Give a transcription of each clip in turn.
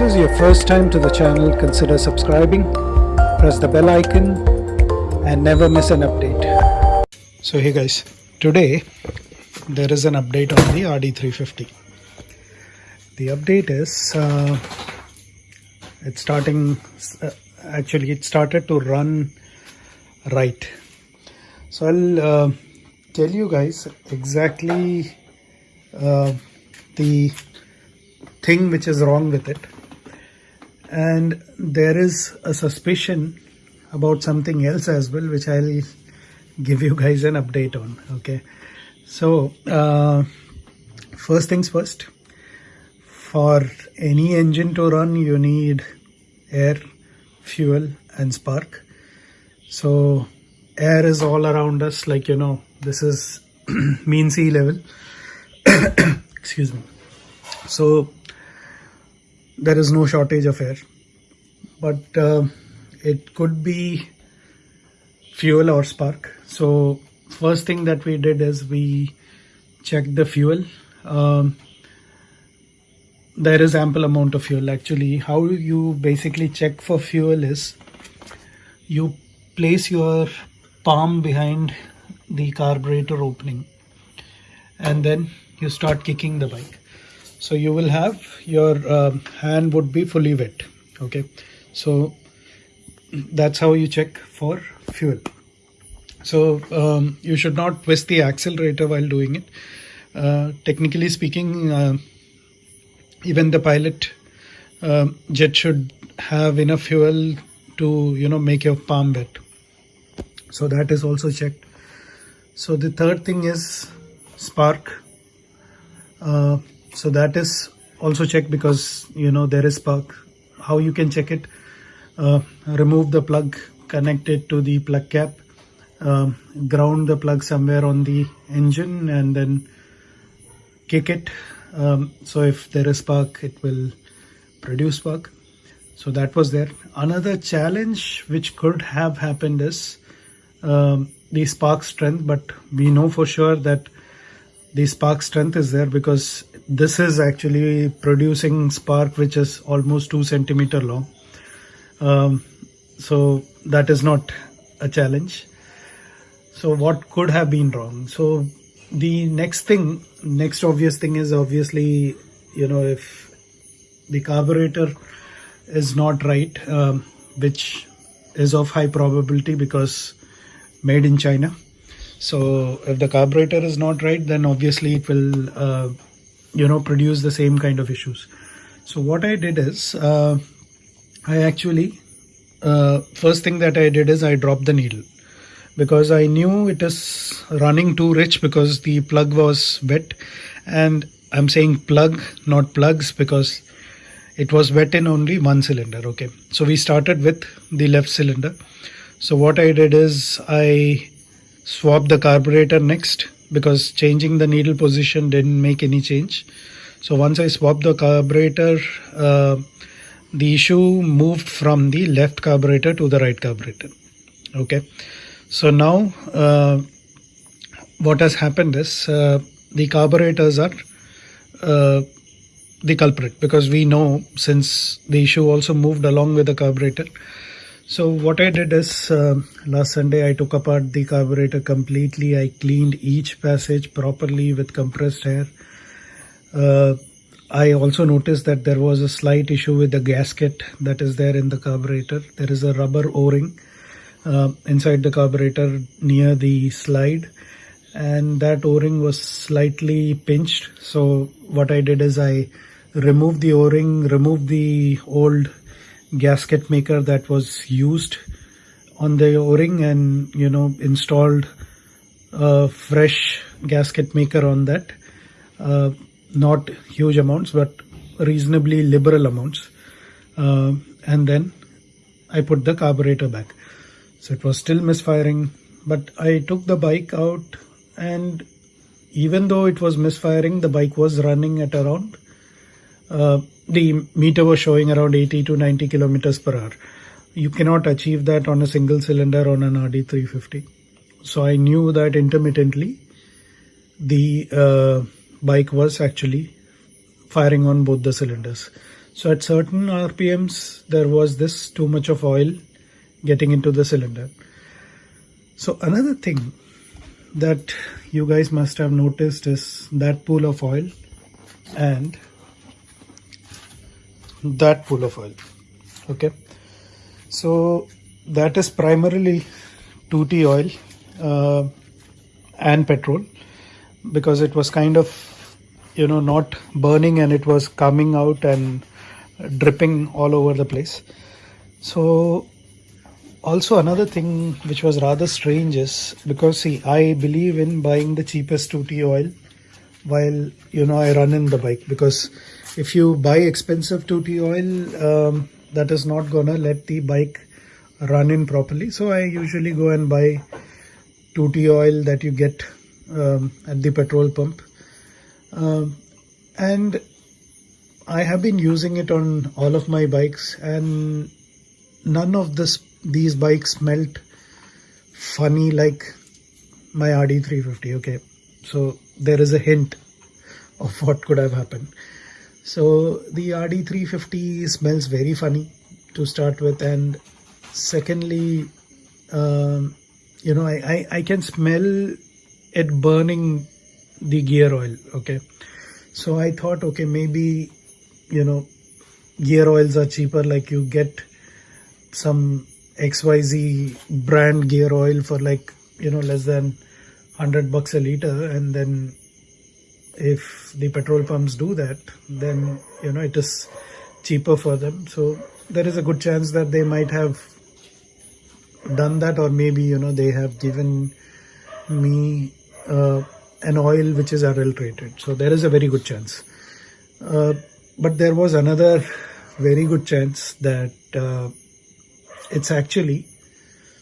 this is your first time to the channel, consider subscribing, press the bell icon and never miss an update. So hey guys, today there is an update on the RD350. The update is uh, it's starting, uh, actually it started to run right. So I'll uh, tell you guys exactly uh, the thing which is wrong with it and there is a suspicion about something else as well which i'll give you guys an update on okay? So uh, first things first for any engine to run you need air fuel and spark. So air is all around us like you know this is mean sea level. Excuse me. So there is no shortage of air. But uh, it could be fuel or spark. So first thing that we did is we checked the fuel. Um, there is ample amount of fuel actually. How you basically check for fuel is you place your palm behind the carburetor opening and then you start kicking the bike so you will have your um, hand would be fully wet okay? So that's how you check for fuel. So um, you should not twist the accelerator while doing it. Uh, technically speaking uh, even the pilot uh, jet should have enough fuel to you know make your palm wet. So that is also checked. So the third thing is spark. Uh, so that is also checked because you know there is spark how you can check it? Uh, remove the plug connect it to the plug cap um, ground the plug somewhere on the engine and then kick it. Um, so if there is spark it will produce spark. So that was there. Another challenge which could have happened is um, the spark strength but we know for sure that the spark strength is there because this is actually producing spark which is almost two centimeter long. Um, so that is not a challenge. So what could have been wrong? So the next thing next obvious thing is obviously you know if the carburetor is not right um, which is of high probability because made in China. So if the carburetor is not right then obviously it will uh, you know produce the same kind of issues. So what I did is uh, I actually uh, first thing that I did is I dropped the needle. Because I knew it is running too rich because the plug was wet. And I'm saying plug not plugs because it was wet in only one cylinder okay? So we started with the left cylinder. So what I did is I swapped the carburetor next because changing the needle position didn't make any change. So once I swapped the carburetor uh, the issue moved from the left carburetor to the right carburetor. Okay. So now uh, what has happened is uh, the carburetors are uh, the culprit because we know since the issue also moved along with the carburetor so what I did is uh, last Sunday I took apart the carburetor completely. I cleaned each passage properly with compressed air. Uh, I also noticed that there was a slight issue with the gasket that is there in the carburetor. There is a rubber o-ring uh, inside the carburetor near the slide and that o-ring was slightly pinched. So what I did is I removed the o-ring, removed the old gasket maker that was used on the o-ring and you know installed a fresh gasket maker on that. Uh, not huge amounts but reasonably liberal amounts. Uh, and then I put the carburetor back. So it was still misfiring but I took the bike out and even though it was misfiring the bike was running at around uh, the meter was showing around 80 to 90 kilometers per hour. You cannot achieve that on a single cylinder on an RD350. So I knew that intermittently the uh, bike was actually firing on both the cylinders. So at certain RPMs, there was this too much of oil getting into the cylinder. So another thing that you guys must have noticed is that pool of oil and that pool of oil. Okay. So that is primarily 2T oil uh, and petrol because it was kind of you know not burning and it was coming out and dripping all over the place so also another thing which was rather strange is because see i believe in buying the cheapest 2t oil while you know i run in the bike because if you buy expensive 2t oil um, that is not gonna let the bike run in properly. So i usually go and buy 2t oil that you get um, at the petrol pump. Um, and I have been using it on all of my bikes and none of this these bikes smelt funny like my RD350 okay? So there is a hint of what could have happened so the RD350 smells very funny to start with. And secondly um, you know I, I, I can smell it burning the gear oil okay? So i thought okay maybe you know gear oils are cheaper like you get some xyz brand gear oil for like you know less than 100 bucks a liter and then if the petrol pumps do that then you know it is cheaper for them so there is a good chance that they might have done that or maybe you know they have given me uh, an oil which is adulterated. So there is a very good chance. Uh, but there was another very good chance that uh, it's actually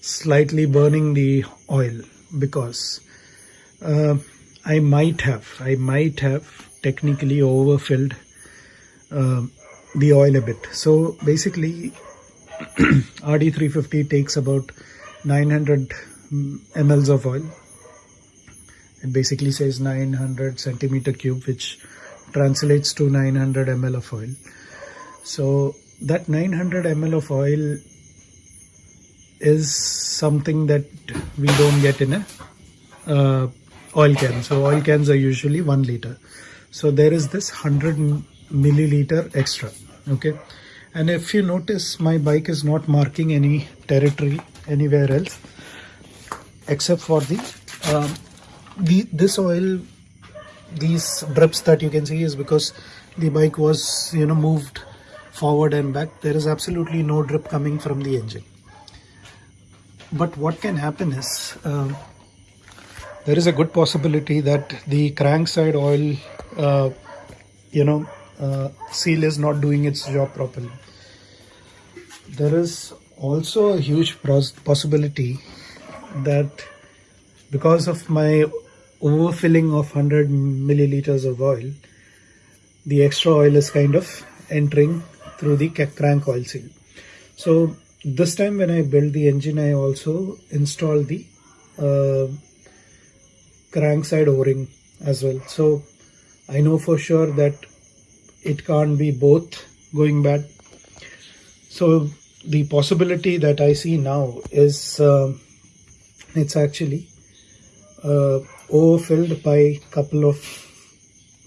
slightly burning the oil because uh, I might have, I might have technically overfilled uh, the oil a bit. So basically RD350 takes about 900 mls of oil it basically says 900 centimeter cube which translates to 900 ml of oil so that 900 ml of oil is something that we don't get in a uh, oil can so oil cans are usually one liter. So there is this 100 milliliter extra. Okay? And if you notice my bike is not marking any territory anywhere else except for the um, the this oil these drips that you can see is because the bike was you know moved forward and back. There is absolutely no drip coming from the engine. But what can happen is uh, there is a good possibility that the crank side oil uh, you know uh, seal is not doing its job properly there is also a huge possibility that because of my overfilling of 100 milliliters of oil, the extra oil is kind of entering through the crank oil seal. So this time when I built the engine, I also installed the uh, crank side o-ring as well. So I know for sure that it can't be both going bad. So the possibility that I see now is uh, it's actually uh, overfilled by couple of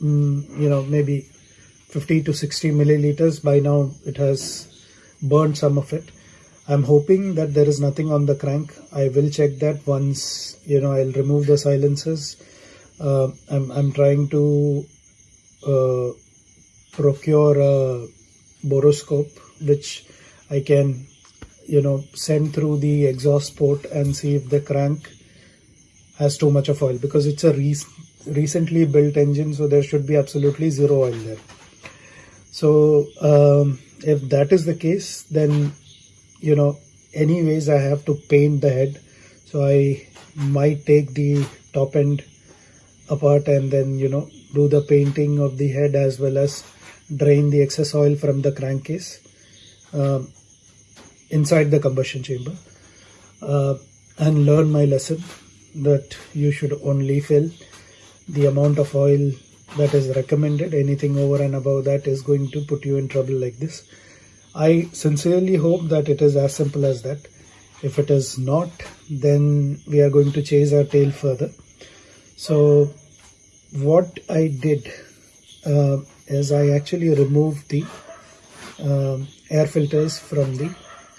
mm, you know maybe 50 to 60 milliliters by now it has burned some of it i'm hoping that there is nothing on the crank. I will check that once you know i'll remove the silencers uh, I'm, I'm trying to uh, procure a borescope, which i can you know send through the exhaust port and see if the crank has too much of oil because it's a re recently built engine so there should be absolutely zero oil there. So um, if that is the case then you know anyways I have to paint the head. So I might take the top end apart and then you know do the painting of the head as well as drain the excess oil from the crankcase um, inside the combustion chamber uh, and learn my lesson that you should only fill the amount of oil that is recommended. Anything over and above that is going to put you in trouble like this i sincerely hope that it is as simple as that if it is not then we are going to chase our tail further so what i did uh, is i actually removed the um air filters from the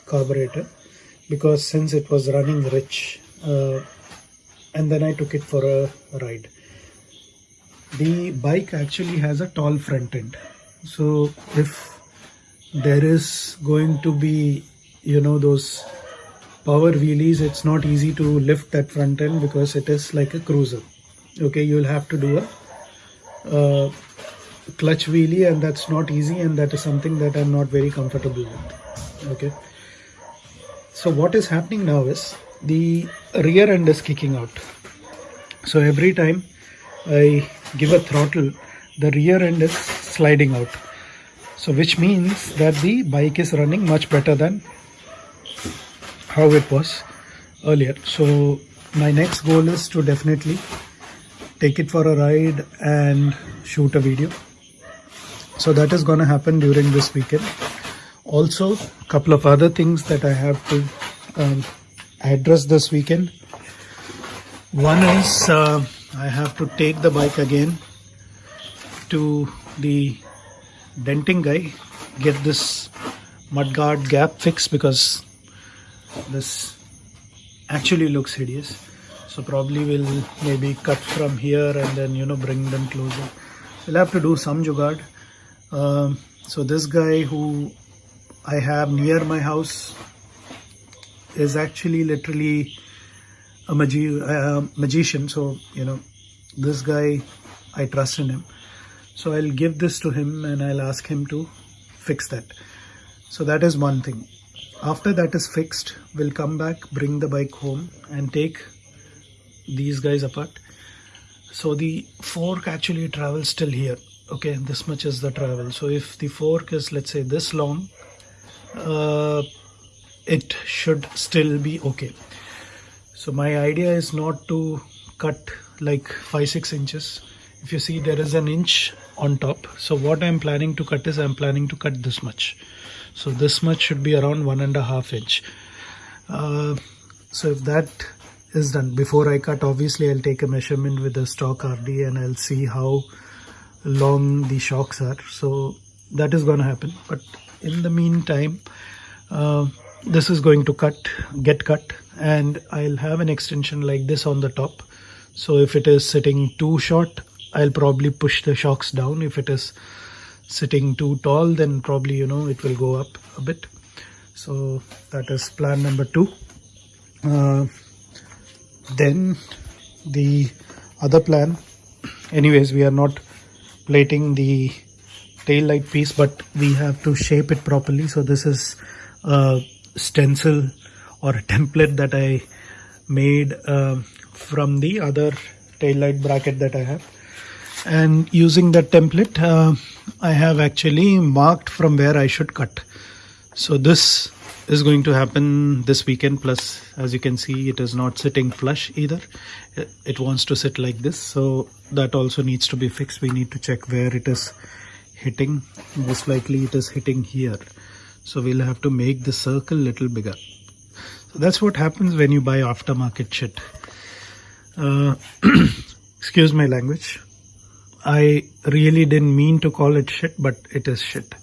carburetor because since it was running rich uh, and then I took it for a ride. The bike actually has a tall front end. So if there is going to be, you know, those power wheelies, it's not easy to lift that front end because it is like a cruiser. Okay, you'll have to do a uh, clutch wheelie and that's not easy and that is something that I'm not very comfortable with. Okay so what is happening now is the rear end is kicking out so every time I give a throttle the rear end is sliding out so which means that the bike is running much better than how it was earlier. So my next goal is to definitely take it for a ride and shoot a video. So that is going to happen during this weekend. Also a couple of other things that I have to um, address this weekend. One is uh, I have to take the bike again to the denting guy get this mudguard gap fixed because this actually looks hideous so probably we'll maybe cut from here and then you know bring them closer we'll have to do some jugad um, so this guy who I have near my house is actually literally a magi uh, magician. So, you know, this guy, I trust in him. So I'll give this to him and I'll ask him to fix that. So that is one thing. After that is fixed, we'll come back, bring the bike home and take these guys apart. So the fork actually travels till here. Okay, this much is the travel. So if the fork is let's say this long, uh, it should still be okay so my idea is not to cut like 5 6 inches if you see there is an inch on top. So what I'm planning to cut is I'm planning to cut this much. So this much should be around one and a half inch. Uh, so if that is done before I cut obviously I'll take a measurement with the stock RD and I'll see how long the shocks are. So that is going to happen. But in the meantime uh, this is going to cut get cut and I'll have an extension like this on the top. So if it is sitting too short I'll probably push the shocks down. If it is sitting too tall then probably you know it will go up a bit. So that is plan number two. Uh, then the other plan anyways we are not plating the tail light piece but we have to shape it properly. So this is a stencil or a template that I made uh, from the other tail light bracket that I have and using that template uh, I have actually marked from where I should cut. So this is going to happen this weekend. Plus as you can see it is not sitting flush either. It wants to sit like this. So that also needs to be fixed. We need to check where it is hitting. Most likely it is hitting here. So we'll have to make the circle little bigger. So that's what happens when you buy aftermarket shit. Uh, excuse my language I really didn't mean to call it shit but it is shit.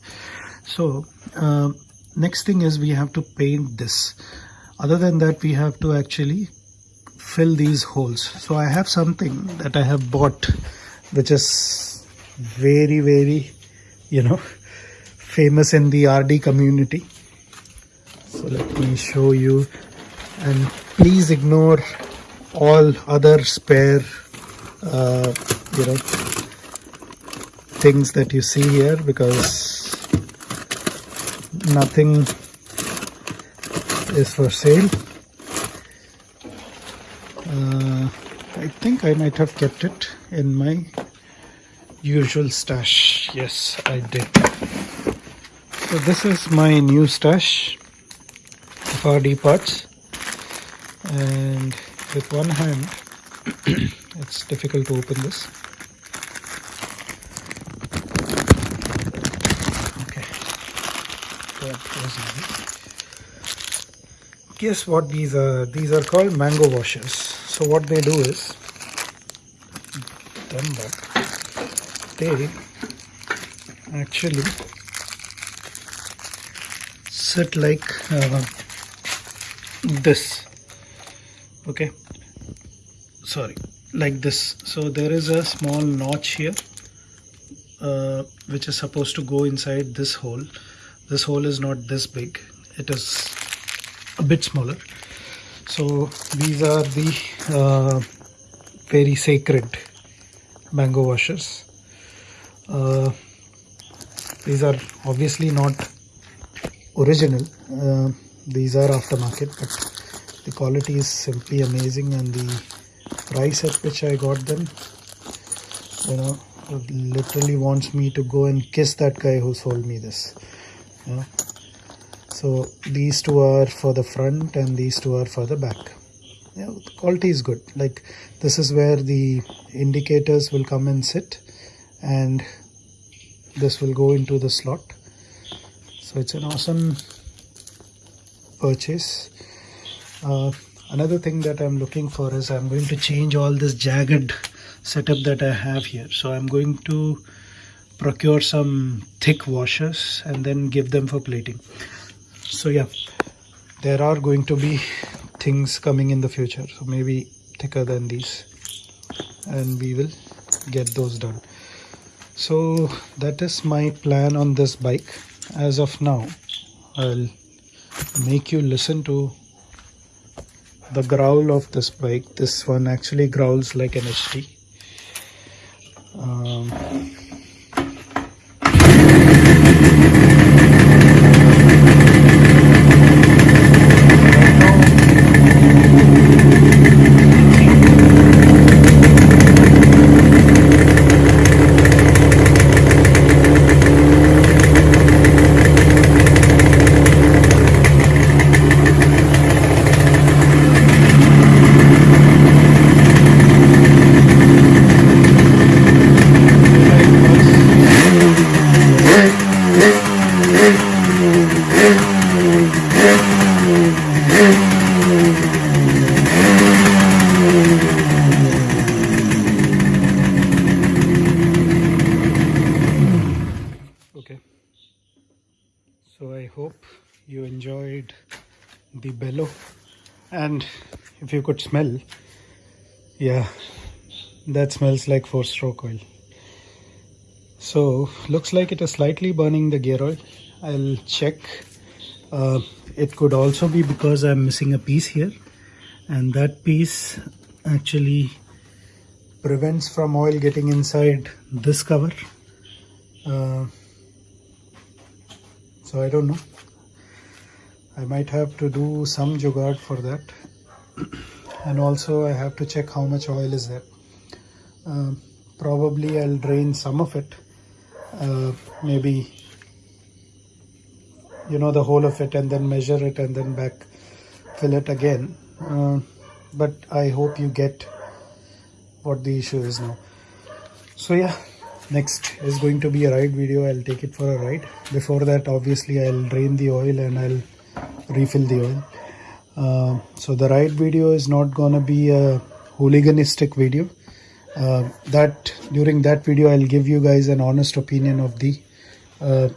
So uh, next thing is we have to paint this. Other than that we have to actually fill these holes. So I have something that I have bought which is very very you know famous in the RD community. So let me show you. And please ignore all other spare uh, you know things that you see here because nothing is for sale. Uh, I think I might have kept it in my usual stash. Yes I did. So this is my new stash of RD parts. And with one hand it's difficult to open this was easy. Guess what these are? These are called mango washers. So what they do is, they actually sit like uh, this. Okay, sorry, like this. So there is a small notch here uh, which is supposed to go inside this hole this hole is not this big. It is a bit smaller. So these are the uh, very sacred mango washers. Uh, these are obviously not original. Uh, these are aftermarket but the quality is simply amazing and the price at which I got them you know literally wants me to go and kiss that guy who sold me this yeah. so these two are for the front and these two are for the back. Yeah, the quality is good. Like this is where the indicators will come and sit and this will go into the slot. So it's an awesome purchase. Uh, another thing that I'm looking for is I'm going to change all this jagged setup that I have here. So I'm going to procure some thick washers and then give them for plating. So yeah there are going to be things coming in the future. So maybe thicker than these. And we will get those done. So that is my plan on this bike. As of now I'll make you listen to the growl of this bike. This one actually growls like an HT um, you enjoyed the bellow and if you could smell yeah that smells like four stroke oil. So looks like it is slightly burning the gear oil. I'll check. Uh, it could also be because I'm missing a piece here. And that piece actually prevents from oil getting inside this cover. Uh, so I don't know I might have to do some jugaad for that. And also I have to check how much oil is there. Uh, probably I'll drain some of it. Uh, maybe you know the whole of it and then measure it and then back fill it again. Uh, but I hope you get what the issue is now. So yeah next is going to be a ride video. I'll take it for a ride. Before that obviously I'll drain the oil and I'll refill the oil. Uh, so the ride video is not gonna be a hooliganistic video. Uh, that during that video I'll give you guys an honest opinion of the uh,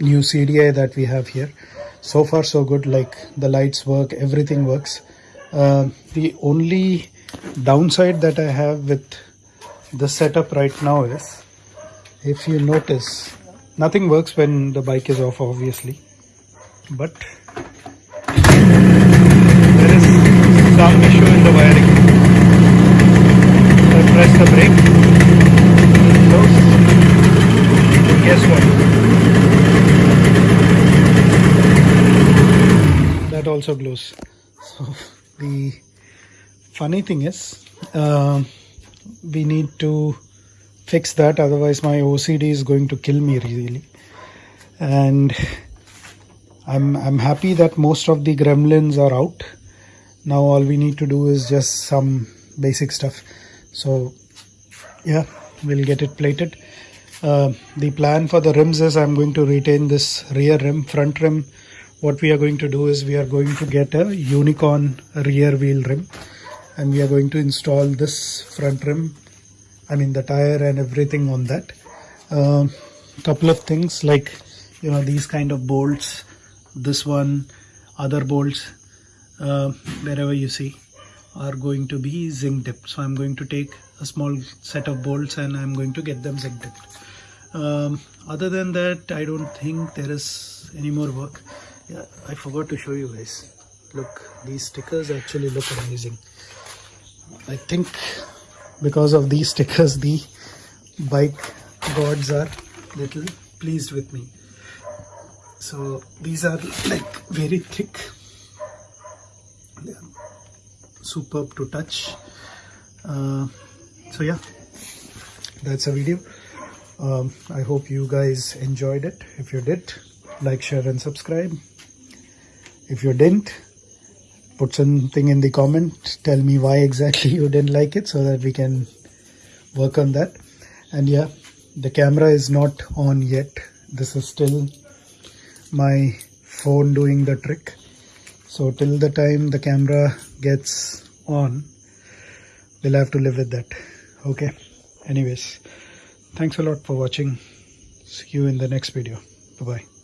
new CDI that we have here. So far so good. Like the lights work everything works. Uh, the only downside that I have with the setup right now is if you notice nothing works when the bike is off obviously but there is some issue in the wiring. I press the brake, close, guess what? That also glows. So the funny thing is, uh, we need to fix that otherwise my OCD is going to kill me really and I'm, I'm happy that most of the gremlins are out. Now all we need to do is just some basic stuff. So yeah, we'll get it plated. Uh, the plan for the rims is I'm going to retain this rear rim. Front rim what we are going to do is we are going to get a unicorn rear wheel rim and we are going to install this front rim i mean the tire and everything on that um, couple of things like you know these kind of bolts this one other bolts uh, wherever you see are going to be zinc dipped. So i'm going to take a small set of bolts and i'm going to get them zinc dipped. Um, other than that i don't think there is any more work. Yeah i forgot to show you guys. Look these stickers actually look amazing. I think because of these stickers the bike gods are little pleased with me so these are like very thick. They are superb to touch. Uh, so yeah. That's a video. Um, i hope you guys enjoyed it. If you did like share and subscribe. If you didn't put something in the comment. Tell me why exactly you didn't like it so that we can work on that. And yeah the camera is not on yet. This is still my phone doing the trick. So till the time the camera gets on we'll have to live with that. Okay? Anyways thanks a lot for watching. See you in the next video. Bye bye